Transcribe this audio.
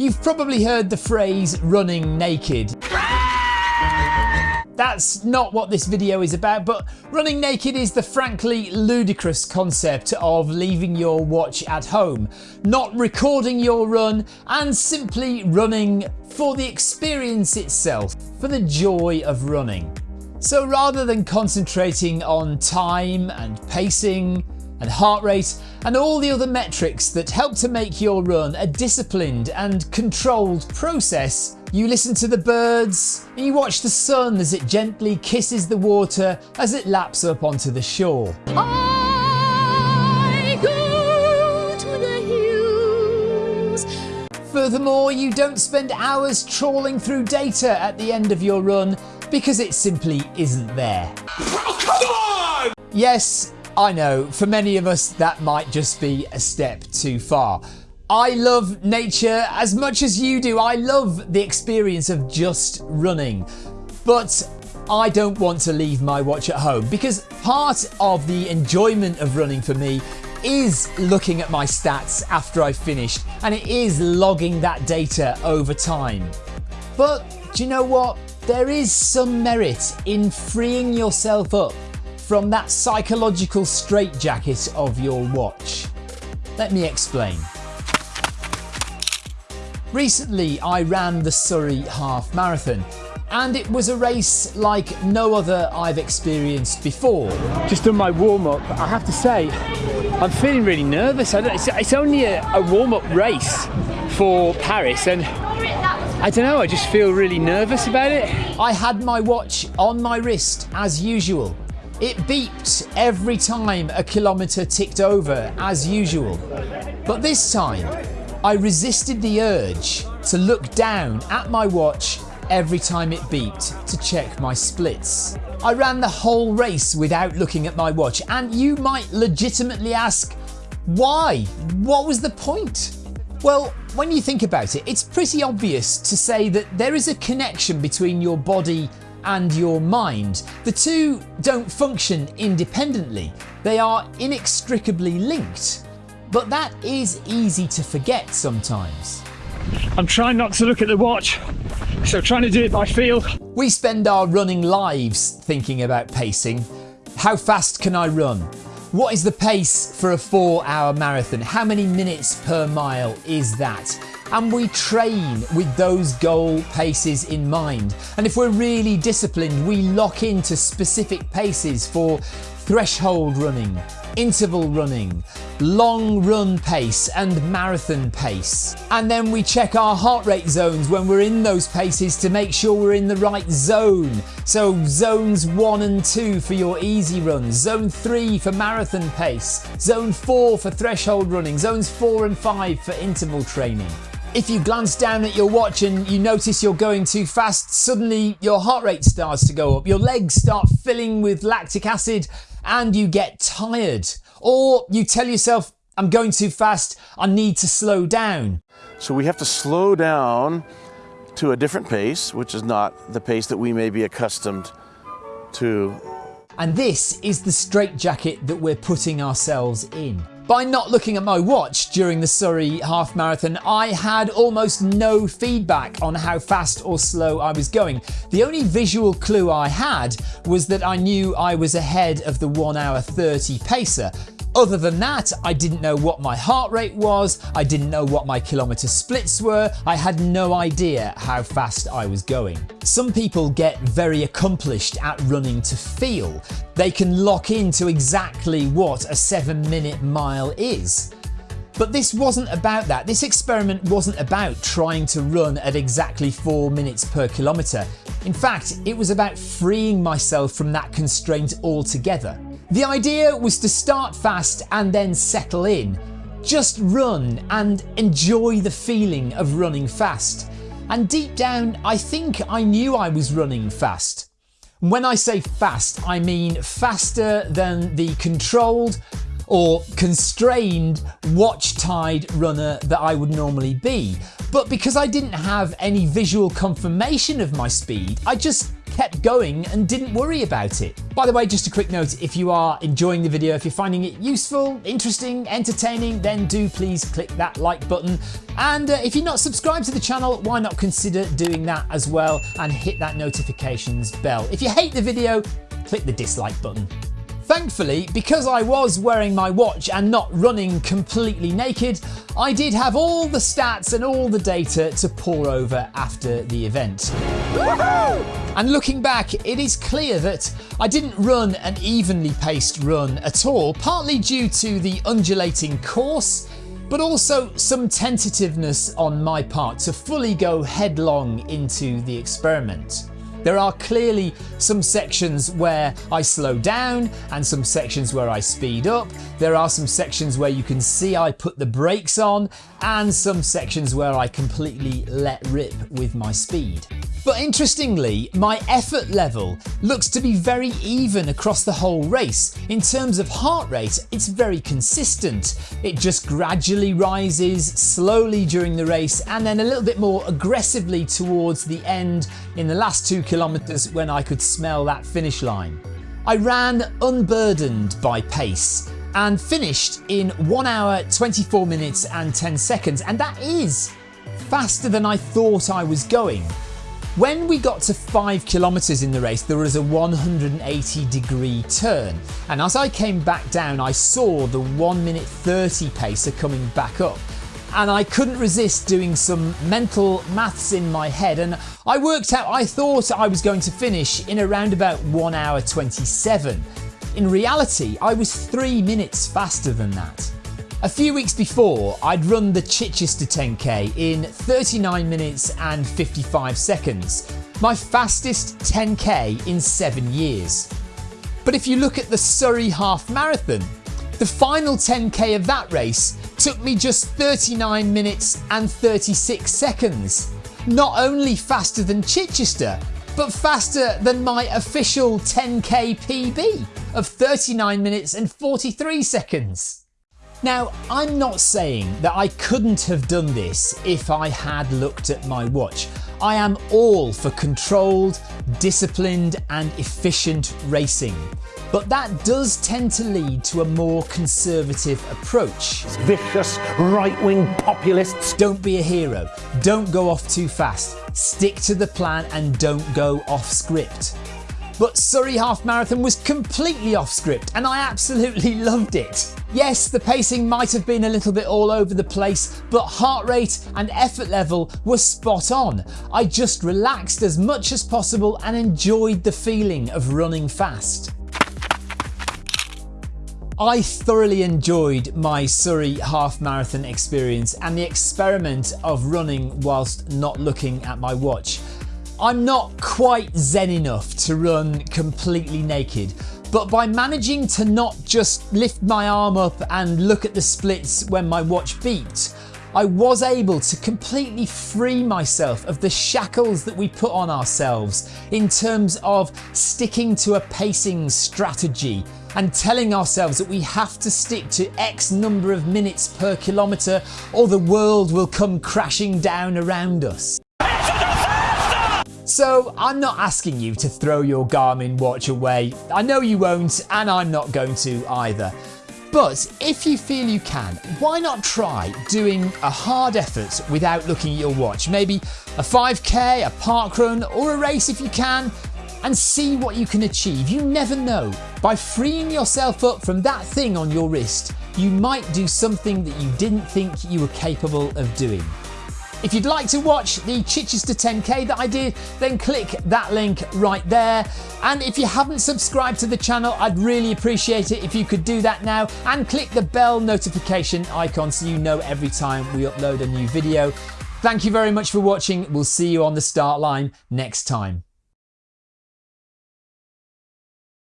You've probably heard the phrase running naked. That's not what this video is about, but running naked is the frankly ludicrous concept of leaving your watch at home, not recording your run, and simply running for the experience itself, for the joy of running. So rather than concentrating on time and pacing, and heart rate and all the other metrics that help to make your run a disciplined and controlled process, you listen to the birds and you watch the sun as it gently kisses the water as it laps up onto the shore. Furthermore, you don't spend hours trawling through data at the end of your run because it simply isn't there. Oh, yes, I know, for many of us that might just be a step too far. I love nature as much as you do. I love the experience of just running. But I don't want to leave my watch at home because part of the enjoyment of running for me is looking at my stats after I've finished and it is logging that data over time. But do you know what? There is some merit in freeing yourself up from that psychological straitjacket of your watch. Let me explain. Recently I ran the Surrey Half Marathon and it was a race like no other I've experienced before. Just done my warm-up, I have to say I'm feeling really nervous. It's, only a, a warm-up race for Paris and I don't know, I just feel really nervous about it. I had my watch on my wrist as usual it beeped every time a kilometre ticked over as usual. But this time, I resisted the urge to look down at my watch every time it beeped to check my splits. I ran the whole race without looking at my watch and you might legitimately ask, why? What was the point? Well, when you think about it, it's pretty obvious to say that there is a connection between your body and your mind. The two don't function independently, they are inextricably linked. But that is easy to forget sometimes. I'm trying not to look at the watch, so trying to do it by feel. We spend our running lives thinking about pacing. How fast can I run? What is the pace for a four hour marathon? How many minutes per mile is that? And we train with those goal paces in mind. And if we're really disciplined, we lock into specific paces for threshold running, interval running, long run pace and marathon pace. And then we check our heart rate zones when we're in those paces to make sure we're in the right zone. So zones one and two for your easy runs, zone three for marathon pace, zone four for threshold running, zones four and five for interval training. If you glance down at your watch and you notice you're going too fast, suddenly your heart rate starts to go up, your legs start filling with lactic acid and you get tired. Or you tell yourself, I'm going too fast, I need to slow down. So we have to slow down to a different pace, which is not the pace that we may be accustomed to. And this is the straitjacket that we're putting ourselves in. By not looking at my watch during the Surrey half marathon, I had almost no feedback on how fast or slow I was going. The only visual clue I had was that I knew I was ahead of the 1 hour 30 pacer. Other than that, I didn't know what my heart rate was, I didn't know what my kilometre splits were, I had no idea how fast I was going. Some people get very accomplished at running to feel. They can lock into exactly what a 7 minute mile is. But this wasn't about that. This experiment wasn't about trying to run at exactly 4 minutes per kilometre. In fact, it was about freeing myself from that constraint altogether. The idea was to start fast and then settle in. Just run and enjoy the feeling of running fast. And deep down, I think I knew I was running fast. When I say fast, I mean faster than the controlled or constrained watch tied runner that I would normally be. But because I didn't have any visual confirmation of my speed, I just kept going and didn't worry about it. By the way, just a quick note, if you are enjoying the video, if you're finding it useful, interesting, entertaining, then do please click that like button. And uh, if you're not subscribed to the channel, why not consider doing that as well and hit that notifications bell. If you hate the video, click the dislike button. Thankfully, because I was wearing my watch and not running completely naked, I did have all the stats and all the data to pore over after the event. And looking back, it is clear that I didn't run an evenly paced run at all, partly due to the undulating course, but also some tentativeness on my part to fully go headlong into the experiment. There are clearly some sections where I slow down and some sections where I speed up. There are some sections where you can see I put the brakes on and some sections where I completely let rip with my speed. But interestingly, my effort level looks to be very even across the whole race. In terms of heart rate, it's very consistent. It just gradually rises slowly during the race and then a little bit more aggressively towards the end in the last two kilometres when I could smell that finish line. I ran unburdened by pace and finished in 1 hour 24 minutes and 10 seconds and that is faster than I thought I was going. When we got to 5 kilometres in the race there was a 180 degree turn and as I came back down I saw the 1 minute 30 pacer coming back up and I couldn't resist doing some mental maths in my head and I worked out I thought I was going to finish in around about 1 hour 27. In reality I was 3 minutes faster than that. A few weeks before, I'd run the Chichester 10k in 39 minutes and 55 seconds, my fastest 10k in seven years. But if you look at the Surrey Half Marathon, the final 10k of that race took me just 39 minutes and 36 seconds. Not only faster than Chichester, but faster than my official 10k PB of 39 minutes and 43 seconds. Now, I'm not saying that I couldn't have done this if I had looked at my watch. I am all for controlled, disciplined and efficient racing. But that does tend to lead to a more conservative approach. Vicious right-wing populists. Don't be a hero. Don't go off too fast. Stick to the plan and don't go off script. But Surrey Half Marathon was completely off script and I absolutely loved it. Yes, the pacing might have been a little bit all over the place, but heart rate and effort level were spot on. I just relaxed as much as possible and enjoyed the feeling of running fast. I thoroughly enjoyed my Surrey half marathon experience and the experiment of running whilst not looking at my watch. I'm not quite zen enough to run completely naked, but by managing to not just lift my arm up and look at the splits when my watch beeped, I was able to completely free myself of the shackles that we put on ourselves in terms of sticking to a pacing strategy and telling ourselves that we have to stick to X number of minutes per kilometre or the world will come crashing down around us. So I'm not asking you to throw your Garmin watch away. I know you won't and I'm not going to either. But if you feel you can, why not try doing a hard effort without looking at your watch? Maybe a 5k, a park run or a race if you can and see what you can achieve. You never know. By freeing yourself up from that thing on your wrist, you might do something that you didn't think you were capable of doing. If you'd like to watch the Chichester 10K that I did, then click that link right there. And if you haven't subscribed to the channel, I'd really appreciate it if you could do that now and click the bell notification icon so you know every time we upload a new video. Thank you very much for watching. We'll see you on the start line next time.